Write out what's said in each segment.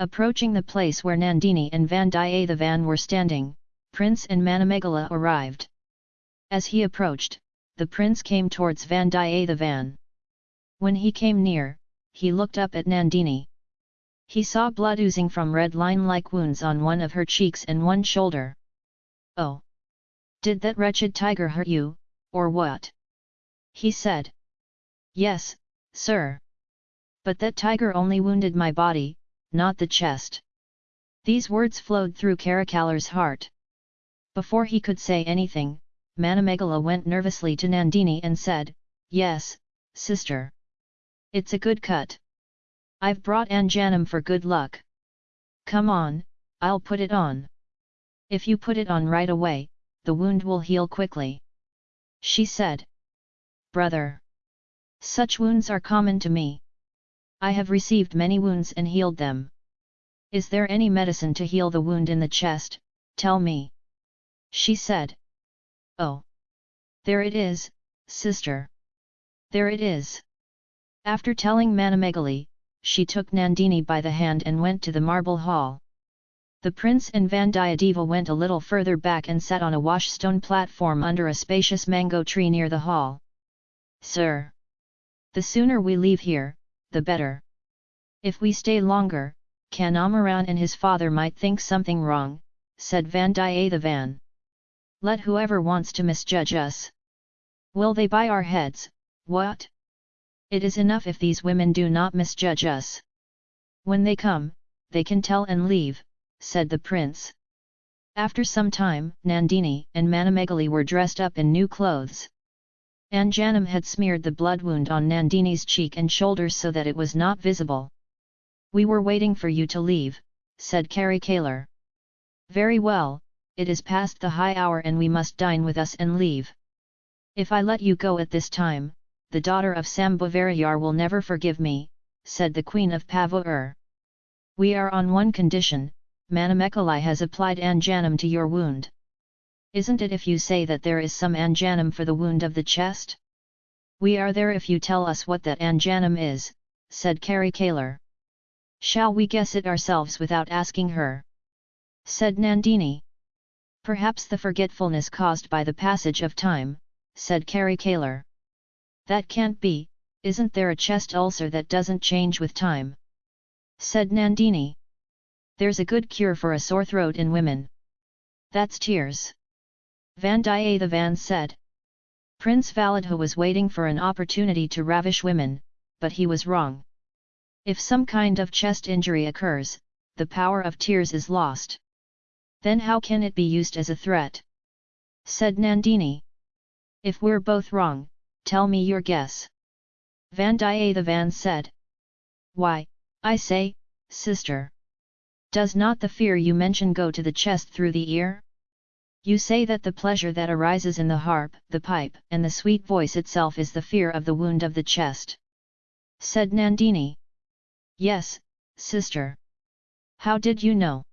Approaching the place where Nandini and Vandiyathevan were standing, Prince and Manamegala arrived. As he approached, the prince came towards Vandiyathevan. When he came near, he looked up at Nandini. He saw blood oozing from red line-like wounds on one of her cheeks and one shoulder. Oh! Did that wretched tiger hurt you, or what? He said. Yes, sir. But that tiger only wounded my body, not the chest. These words flowed through Karikalar's heart. Before he could say anything, Manamegala went nervously to Nandini and said, Yes, sister. It's a good cut. I've brought Anjanam for good luck. Come on, I'll put it on. If you put it on right away, the wound will heal quickly. She said. Brother. Such wounds are common to me. I have received many wounds and healed them. Is there any medicine to heal the wound in the chest, tell me. She said. Oh! There it is, sister. There it is. After telling Manamegali, she took Nandini by the hand and went to the marble hall. The prince and Vandiyadeva went a little further back and sat on a washstone platform under a spacious mango tree near the hall. Sir! The sooner we leave here, the better. If we stay longer, Kanamaran and his father might think something wrong, said Vandiyathevan. Let whoever wants to misjudge us. Will they buy our heads, what? It is enough if these women do not misjudge us. When they come, they can tell and leave, said the prince. After some time, Nandini and Manamegali were dressed up in new clothes. Anjanam had smeared the blood wound on Nandini's cheek and shoulders so that it was not visible. We were waiting for you to leave, said Karikalar. Very well, it is past the high hour and we must dine with us and leave. If I let you go at this time, the daughter of Sambhavarayar will never forgive me, said the queen of Pavur. We are on one condition, Manamekalai has applied Anjanam to your wound. Isn't it if you say that there is some Anjanam for the wound of the chest? We are there if you tell us what that Anjanam is, said Karikalar. Shall we guess it ourselves without asking her? said Nandini. Perhaps the forgetfulness caused by the passage of time, said Karikalar. That can't be, isn't there a chest ulcer that doesn't change with time? said Nandini. There's a good cure for a sore throat in women. That's tears. Vandiyathevan said. Prince Validha was waiting for an opportunity to ravish women, but he was wrong. If some kind of chest injury occurs, the power of tears is lost. Then how can it be used as a threat? Said Nandini. If we're both wrong, tell me your guess. Vandiyathevan said. Why, I say, sister. Does not the fear you mention go to the chest through the ear? You say that the pleasure that arises in the harp, the pipe, and the sweet voice itself is the fear of the wound of the chest. Said Nandini. Yes, sister. How did you know?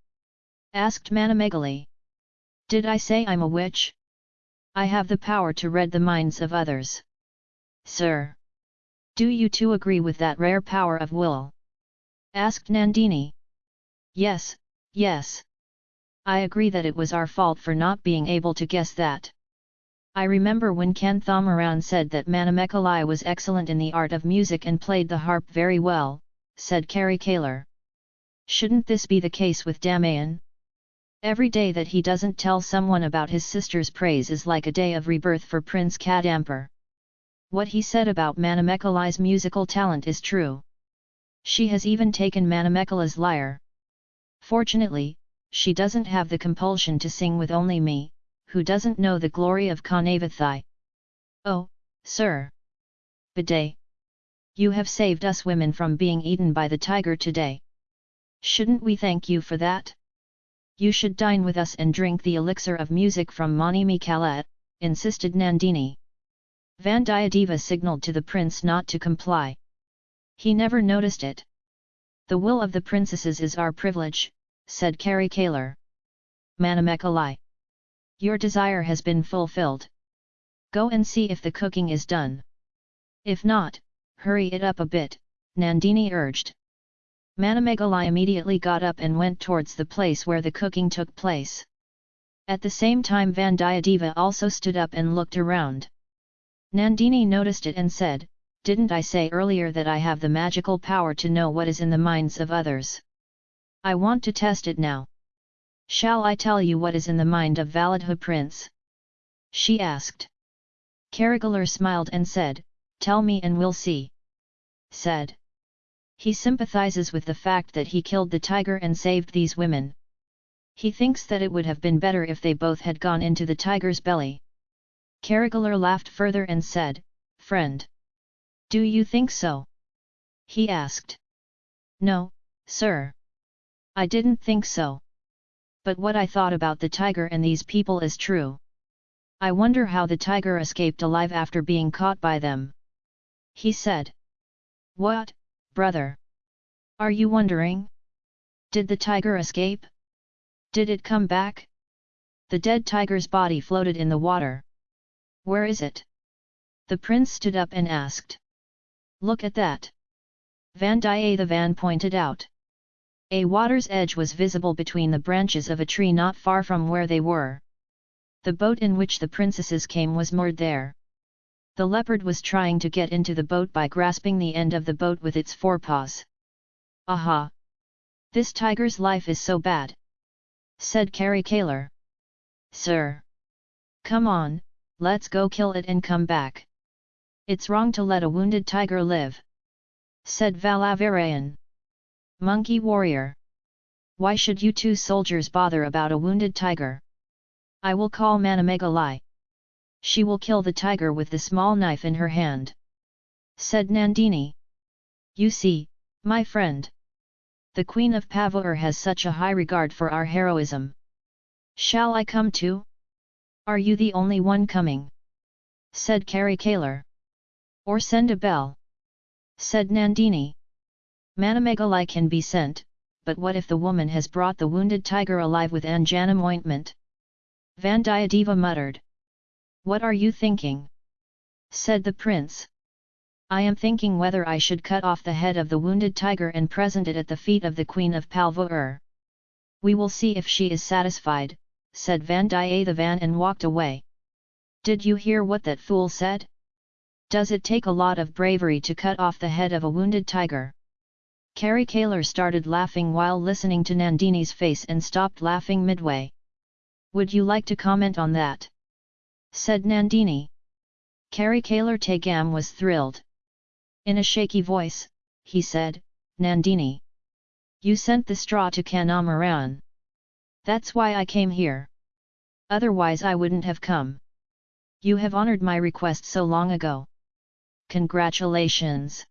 Asked Manamegali. Did I say I'm a witch? I have the power to read the minds of others. Sir. Do you too agree with that rare power of will? Asked Nandini. Yes, yes. I agree that it was our fault for not being able to guess that. I remember when Kanthamaran said that Manamekalai was excellent in the art of music and played the harp very well, said Karikalar. Shouldn't this be the case with Damayan? Every day that he doesn't tell someone about his sister's praise is like a day of rebirth for Prince Kadampur. What he said about Manamekalai's musical talent is true. She has even taken Manamekala's lyre. Fortunately, she doesn't have the compulsion to sing with only me, who doesn't know the glory of Kanavathai. Oh, sir! Bidet! You have saved us women from being eaten by the tiger today. Shouldn't we thank you for that? You should dine with us and drink the elixir of music from Mani Mikalat, insisted Nandini. Vandiyadeva signalled to the prince not to comply. He never noticed it. The will of the princesses is our privilege, said Karikalar. Manamekalai. Your desire has been fulfilled. Go and see if the cooking is done. If not, hurry it up a bit, Nandini urged. Manamegalai immediately got up and went towards the place where the cooking took place. At the same time Vandiyadeva also stood up and looked around. Nandini noticed it and said, Didn't I say earlier that I have the magical power to know what is in the minds of others? I want to test it now. Shall I tell you what is in the mind of Validha prince? She asked. Karigalar smiled and said, Tell me and we'll see. Said. He sympathizes with the fact that he killed the tiger and saved these women. He thinks that it would have been better if they both had gone into the tiger's belly. Karigalar laughed further and said, Friend! Do you think so? He asked. No, sir. I didn't think so. But what I thought about the tiger and these people is true. I wonder how the tiger escaped alive after being caught by them. He said. What, brother? Are you wondering? Did the tiger escape? Did it come back? The dead tiger's body floated in the water. Where is it? The prince stood up and asked. Look at that. Vandiyathevan pointed out. A water's edge was visible between the branches of a tree not far from where they were. The boat in which the princesses came was moored there. The leopard was trying to get into the boat by grasping the end of the boat with its forepaws. Aha! This tiger's life is so bad! said Kari Kalar. Sir! Come on, let's go kill it and come back. It's wrong to let a wounded tiger live. Said Valavarayan. Monkey warrior! Why should you two soldiers bother about a wounded tiger? I will call Manamegalai she will kill the tiger with the small knife in her hand. Said Nandini. You see, my friend. The Queen of Pavur has such a high regard for our heroism. Shall I come too? Are you the only one coming? Said Kari Kalar. Or send a bell? Said Nandini. Manamegalai can be sent, but what if the woman has brought the wounded tiger alive with Anjanam ointment? Vandiyadeva muttered. What are you thinking? said the prince. I am thinking whether I should cut off the head of the wounded tiger and present it at the feet of the queen of Palvur. We will see if she is satisfied, said Vandiyathevan and walked away. Did you hear what that fool said? Does it take a lot of bravery to cut off the head of a wounded tiger? Kari Kalar started laughing while listening to Nandini's face and stopped laughing midway. Would you like to comment on that? said Nandini. Kari Kalar Tegam was thrilled. In a shaky voice, he said, Nandini. You sent the straw to Kanamaran. That's why I came here. Otherwise I wouldn't have come. You have honored my request so long ago. Congratulations!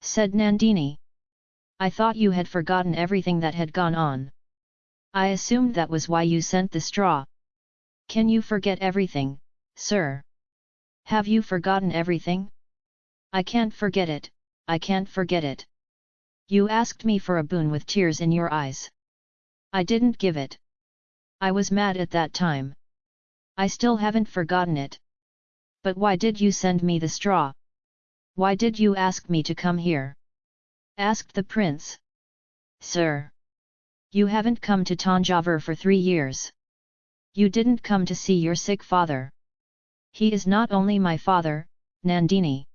said Nandini. I thought you had forgotten everything that had gone on. I assumed that was why you sent the straw. Can you forget everything, sir? Have you forgotten everything? I can't forget it, I can't forget it. You asked me for a boon with tears in your eyes. I didn't give it. I was mad at that time. I still haven't forgotten it. But why did you send me the straw? Why did you ask me to come here? Asked the prince. Sir! You haven't come to Tanjavur for three years. You didn't come to see your sick father. He is not only my father, Nandini.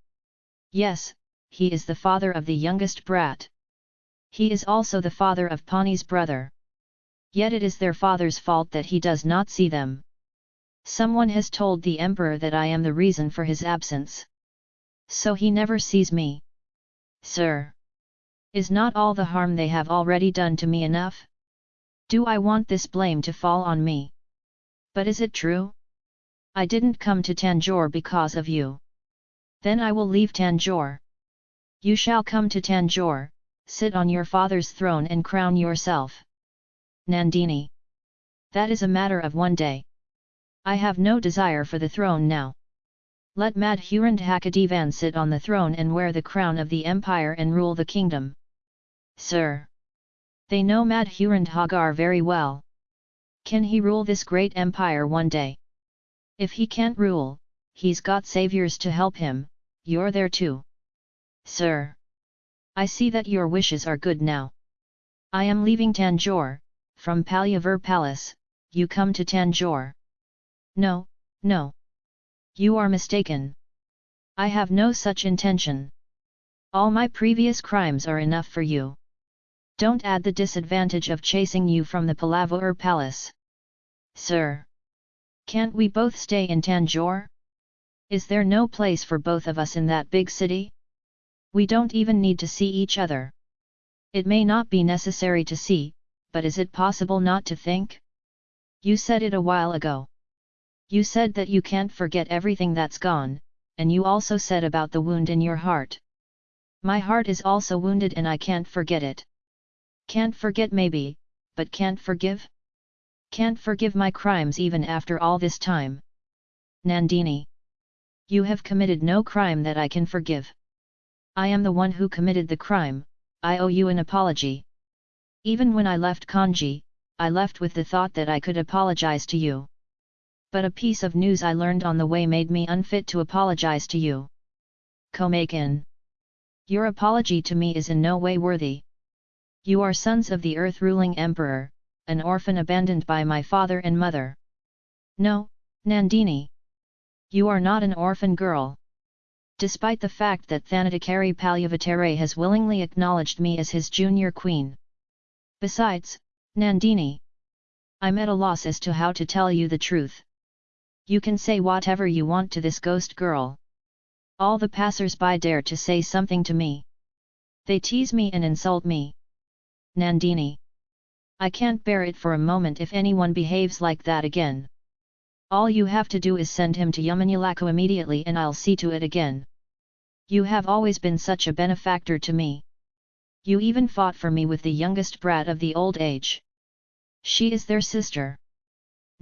Yes, he is the father of the youngest brat. He is also the father of Pani's brother. Yet it is their father's fault that he does not see them. Someone has told the emperor that I am the reason for his absence. So he never sees me. Sir! Is not all the harm they have already done to me enough? Do I want this blame to fall on me? But is it true? I didn't come to Tanjore because of you. Then I will leave Tanjore. You shall come to Tanjore, sit on your father's throne and crown yourself. Nandini. That is a matter of one day. I have no desire for the throne now. Let Madhurandhakadevan sit on the throne and wear the crown of the empire and rule the kingdom. Sir! They know Madhurandhagar very well. Can he rule this great empire one day? If he can't rule, he's got saviors to help him, you're there too. Sir! I see that your wishes are good now. I am leaving Tanjore, from Palyavur Palace, you come to Tanjore. No, no. You are mistaken. I have no such intention. All my previous crimes are enough for you. Don't add the disadvantage of chasing you from the Palavur Palace. Sir! Can't we both stay in Tanjore? Is there no place for both of us in that big city? We don't even need to see each other. It may not be necessary to see, but is it possible not to think? You said it a while ago. You said that you can't forget everything that's gone, and you also said about the wound in your heart. My heart is also wounded and I can't forget it. Can't forget maybe, but can't forgive? Can't forgive my crimes even after all this time. Nandini. You have committed no crime that I can forgive. I am the one who committed the crime, I owe you an apology. Even when I left Kanji, I left with the thought that I could apologize to you. But a piece of news I learned on the way made me unfit to apologize to you. Komakin. Your apology to me is in no way worthy. You are sons of the earth-ruling emperor, an orphan abandoned by my father and mother. No, Nandini. You are not an orphan girl. Despite the fact that Thanadakari Palyavatare has willingly acknowledged me as his junior queen. Besides, Nandini. I'm at a loss as to how to tell you the truth. You can say whatever you want to this ghost girl. All the passers-by dare to say something to me. They tease me and insult me. Nandini. I can't bear it for a moment if anyone behaves like that again. All you have to do is send him to Yamanulaku immediately and I'll see to it again. You have always been such a benefactor to me. You even fought for me with the youngest brat of the old age. She is their sister.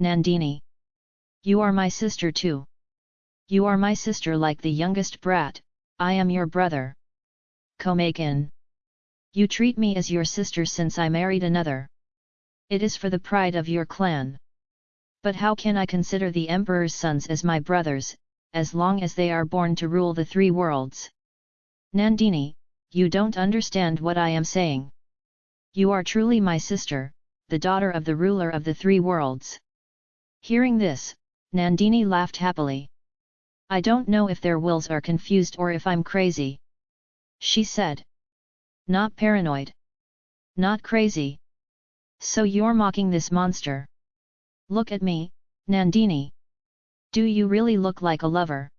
Nandini. You are my sister too. You are my sister like the youngest brat, I am your brother. Komakin. You treat me as your sister since I married another. It is for the pride of your clan. But how can I consider the emperor's sons as my brothers, as long as they are born to rule the three worlds? Nandini, you don't understand what I am saying. You are truly my sister, the daughter of the ruler of the three worlds. Hearing this, Nandini laughed happily. I don't know if their wills are confused or if I'm crazy. She said. Not paranoid. Not crazy. So you're mocking this monster. Look at me, Nandini. Do you really look like a lover?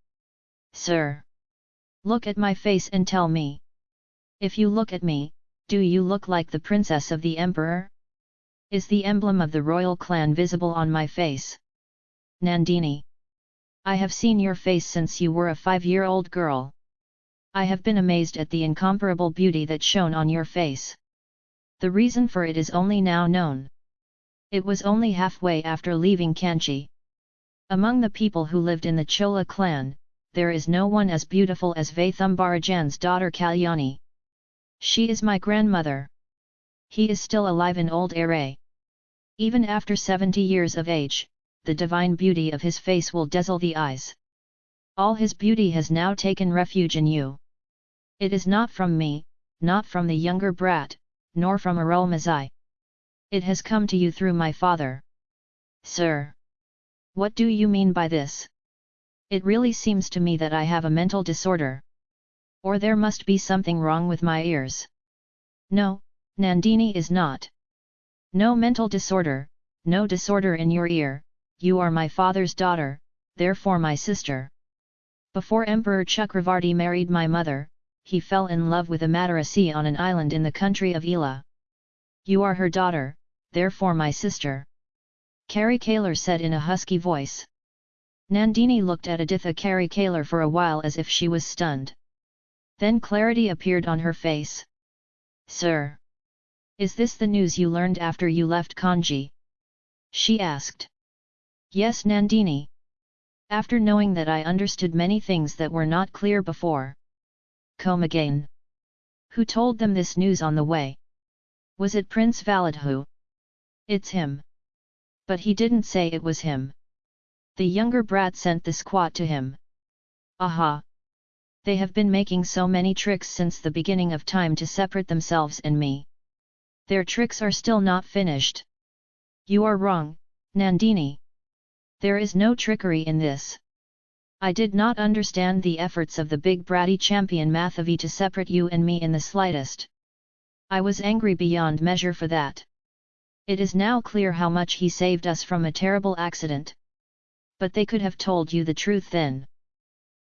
Sir. Look at my face and tell me. If you look at me, do you look like the princess of the emperor? Is the emblem of the royal clan visible on my face? Nandini. I have seen your face since you were a five-year-old girl. I have been amazed at the incomparable beauty that shone on your face. The reason for it is only now known. It was only halfway after leaving Kanchi. Among the people who lived in the Chola clan, there is no one as beautiful as Vaithumbarajan's daughter Kalyani. She is my grandmother. He is still alive in old age. Even after 70 years of age, the divine beauty of his face will dazzle the eyes. All his beauty has now taken refuge in you. It is not from me, not from the younger brat, nor from Arul Mazai. It has come to you through my father. Sir! What do you mean by this? It really seems to me that I have a mental disorder. Or there must be something wrong with my ears. No, Nandini is not. No mental disorder, no disorder in your ear, you are my father's daughter, therefore my sister. Before Emperor Chakravarti married my mother, he fell in love with a Madarasi on an island in the country of Ela. You are her daughter, therefore my sister. Kari Kalar said in a husky voice. Nandini looked at Aditha Kari Kalar for a while as if she was stunned. Then clarity appeared on her face. Sir! Is this the news you learned after you left Kanji? She asked. Yes Nandini. After knowing that I understood many things that were not clear before. Come again. Who told them this news on the way? Was it Prince Validhu? It's him. But he didn't say it was him. The younger brat sent the squat to him. Aha! They have been making so many tricks since the beginning of time to separate themselves and me. Their tricks are still not finished. You are wrong, Nandini. There is no trickery in this. I did not understand the efforts of the big bratty champion Mathavi to separate you and me in the slightest. I was angry beyond measure for that. It is now clear how much he saved us from a terrible accident. But they could have told you the truth then.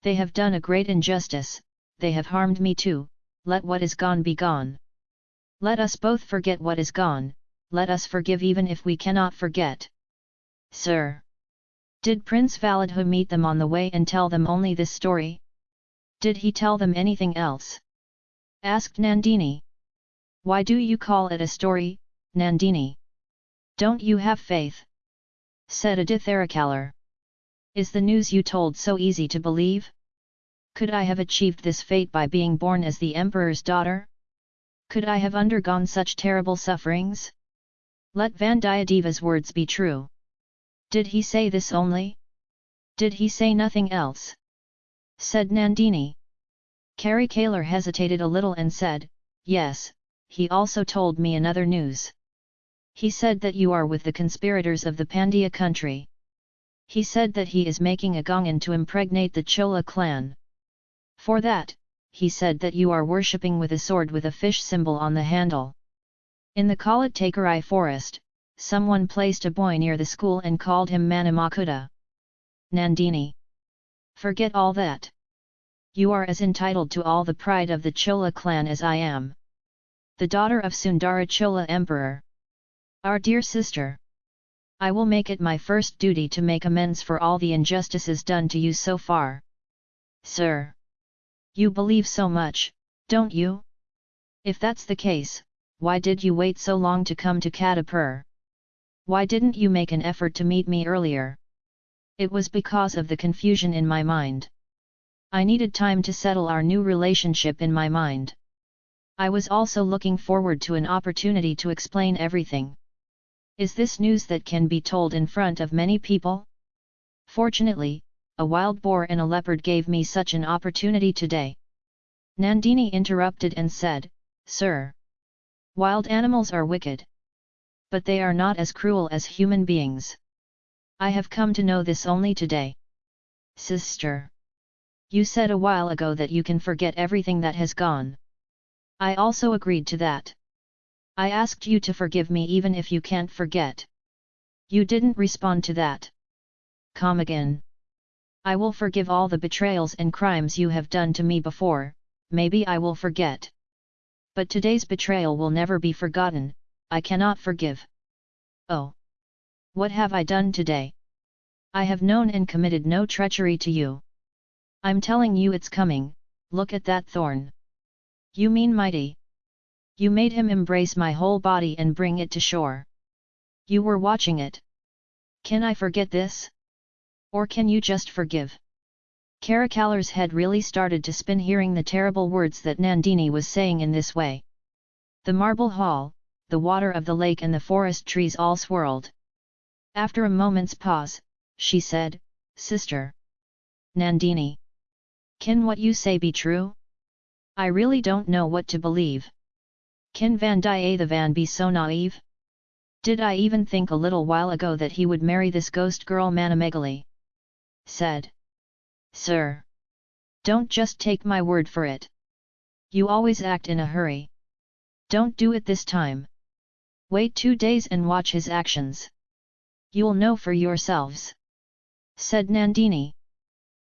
They have done a great injustice, they have harmed me too, let what is gone be gone. Let us both forget what is gone, let us forgive even if we cannot forget. Sir! Did Prince Validhu meet them on the way and tell them only this story? Did he tell them anything else? Asked Nandini. Why do you call it a story, Nandini? Don't you have faith? Said Aditharakalar. Is the news you told so easy to believe? Could I have achieved this fate by being born as the emperor's daughter? Could I have undergone such terrible sufferings? Let Vandiyadeva's words be true. Did he say this only? Did he say nothing else? Said Nandini. Karikalar hesitated a little and said, Yes, he also told me another news. He said that you are with the conspirators of the Pandya country. He said that he is making a Gangan to impregnate the Chola clan. For that, he said that you are worshipping with a sword with a fish symbol on the handle. In the Kalatakarai forest, someone placed a boy near the school and called him Manamakuta. Nandini. Forget all that. You are as entitled to all the pride of the Chola clan as I am. The daughter of Sundara Chola Emperor. Our dear sister. I will make it my first duty to make amends for all the injustices done to you so far. Sir! You believe so much, don't you? If that's the case, why did you wait so long to come to Kadapur? Why didn't you make an effort to meet me earlier? It was because of the confusion in my mind. I needed time to settle our new relationship in my mind. I was also looking forward to an opportunity to explain everything. Is this news that can be told in front of many people? Fortunately, a wild boar and a leopard gave me such an opportunity today. Nandini interrupted and said, Sir! Wild animals are wicked. But they are not as cruel as human beings. I have come to know this only today. Sister! You said a while ago that you can forget everything that has gone. I also agreed to that. I asked you to forgive me even if you can't forget. You didn't respond to that. Come again. I will forgive all the betrayals and crimes you have done to me before, maybe I will forget. But today's betrayal will never be forgotten, I cannot forgive. Oh! What have I done today? I have known and committed no treachery to you. I'm telling you it's coming, look at that thorn. You mean mighty? You made him embrace my whole body and bring it to shore. You were watching it. Can I forget this? Or can you just forgive? Karikalar's head really started to spin hearing the terrible words that Nandini was saying in this way. The marble hall, the water of the lake and the forest trees all swirled. After a moment's pause, she said, Sister! Nandini! Can what you say be true? I really don't know what to believe. Can Vandiyathevan be so naive? Did I even think a little while ago that he would marry this ghost girl Manamegali? Said. Sir! Don't just take my word for it. You always act in a hurry. Don't do it this time. Wait two days and watch his actions. You'll know for yourselves. Said Nandini.